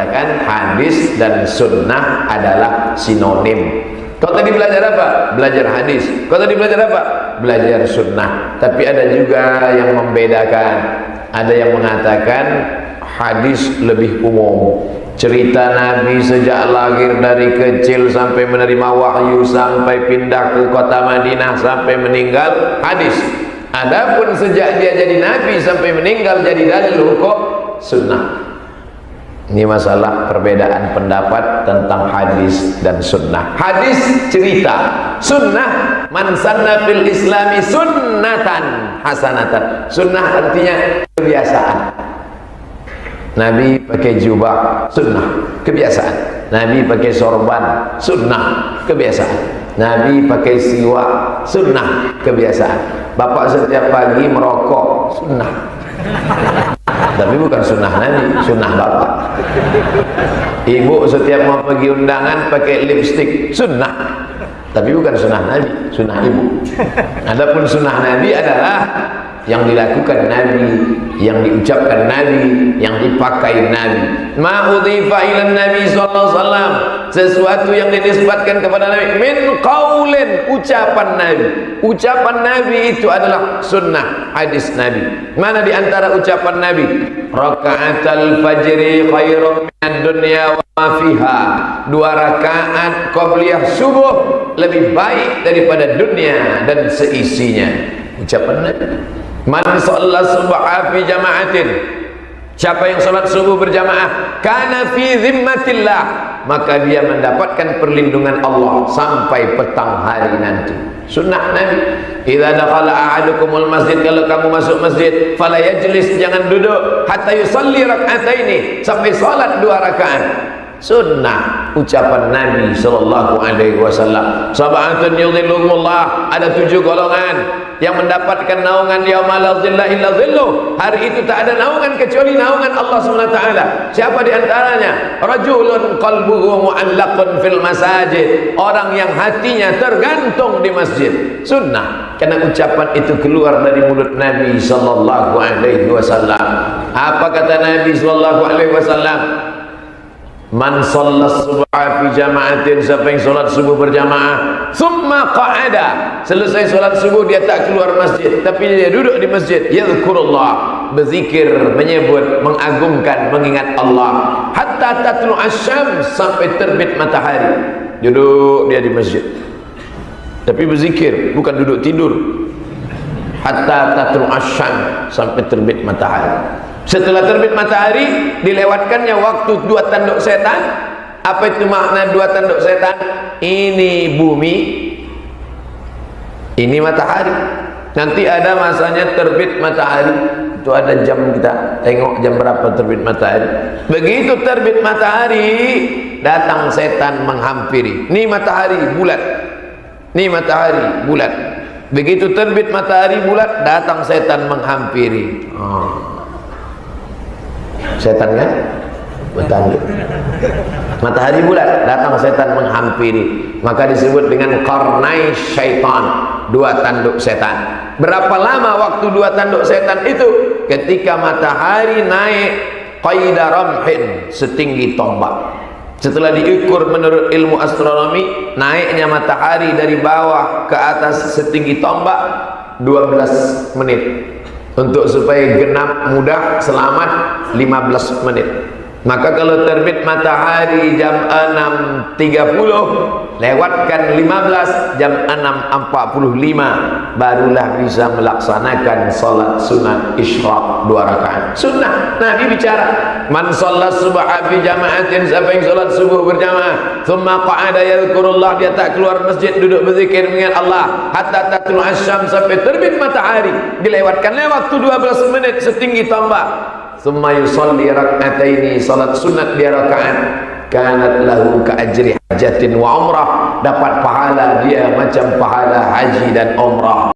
mengatakan hadis dan sunnah adalah sinonim. Kau tadi belajar apa? belajar hadis. Kau tadi belajar apa? belajar sunnah. Tapi ada juga yang membedakan. Ada yang mengatakan hadis lebih umum. Cerita Nabi sejak lahir dari kecil sampai menerima wahyu sampai pindah ke kota Madinah sampai meninggal hadis. Adapun sejak dia jadi Nabi sampai meninggal jadi dalil hukum sunnah ini masalah perbedaan pendapat tentang hadis dan sunnah. Hadis cerita, sunnah man sanna fil islami sunnatan hasanatan. Sunnah artinya kebiasaan. Nabi pakai jubah, sunnah, kebiasaan. Nabi pakai sorban, sunnah, kebiasaan. Nabi pakai siwak, sunnah, kebiasaan. Bapak setiap pagi merokok, sunnah tapi bukan sunnah Nabi sunnah bapak ibu setiap mau pergi undangan pakai lipstick. Sunnah. Tapi bukan sunnah Nabi sunnah ibu. Adapun sunnah Nabi adalah yang dilakukan Nabi yang diucapkan Nabi yang dipakai Nabi. Ma'udhifa ila Nabi SAW sesuatu yang dinisbatkan kepada Nabi. Min qawlin ucapan Nabi. Ucapan Nabi itu adalah sunnah hadis Nabi. Mana di antara ucapan Nabi raka'atal fajri khairum minad dunya wa ma fiha. Dua rakaat qabliyah subuh lebih baik daripada dunia dan seisinya. Ucapan Nabi. Man shalla subha fi jama'atin. Siapa yang salat subuh berjamaah? Kana fi zimmatillah maka dia mendapatkan perlindungan Allah sampai petang hari nanti. Sunnah Nabi. Idza dakhala ahadukumul masjid kalau kamu masuk masjid fala yajlis jangan duduk hatta yusalli rak'ataini sampai salat dua rakaat. Sunnah ucapan Nabi sallallahu alaihi wasallam. Sab'atun yudhilluhumullah ada tujuh golongan yang mendapatkan naungan yaumul la zilla illa zilluh hari itu tak ada naungan kecuali naungan Allah SWT siapa di antaranya? Rajulun qalbuhu mu'allaqun fil masajid. Orang yang hatinya tergantung di masjid. Sunnah. Karena ucapan itu keluar dari mulut Nabi sallallahu alaihi wasallam. Apa kata Nabi sallallahu alaihi wasallam Man sallat subha fi jama'atin siapa yang solat subuh berjamaah thumma qa'ada. Selesai solat subuh dia tak keluar masjid tapi dia duduk di masjid. Yadhkurullah. Berzikir menyebut mengagungkan mengingat Allah. Hatta tatlu asyam sampai terbit matahari. Duduk dia di masjid. Tapi berzikir bukan duduk tidur. Hatta tatlu asyam sampai terbit matahari setelah terbit matahari dilewatkannya waktu dua tanduk setan. Apa itu makna dua tanduk setan? Ini bumi ini matahari. Nanti ada masanya terbit matahari. Itu ada jam kita tengok jam berapa terbit matahari. Begitu terbit matahari datang setan menghampiri. Ini matahari bulat. Ini matahari bulat. Begitu terbit matahari bulat datang setan menghampiri. Oh setan kan? Bertanduk matahari bulat datang setan menghampiri. Maka disebut dengan karnai syaitan dua tanduk setan berapa lama waktu dua tanduk setan itu? Ketika matahari naik qaida ramhin setinggi tombak. Setelah diukur menurut ilmu astronomi naiknya matahari dari bawah ke atas setinggi tombak 12 menit untuk supaya genap mudah selamat 15 menit maka kalau terbit matahari jam 6.30 lewatkan 15 jam 6.45 barulah bisa melaksanakan salat sunat isyraq dua rakaat. Sunnah Nabi bicara man salat subha fi jama'atin siapa yang salat subuh berjamaah thumma qa'ada yadhkurullah dia tak keluar masjid duduk berzikir mengingat Allah. Hatta tatul asyam sampai terbit matahari dilewatkan waktu 12 menit setinggi tombak Thumma yusalli rak'ataini salat sunat dia rakaat. Kanat lahu ka ajri hajatin wa umrah. Dapat pahala dia macam pahala haji dan umrah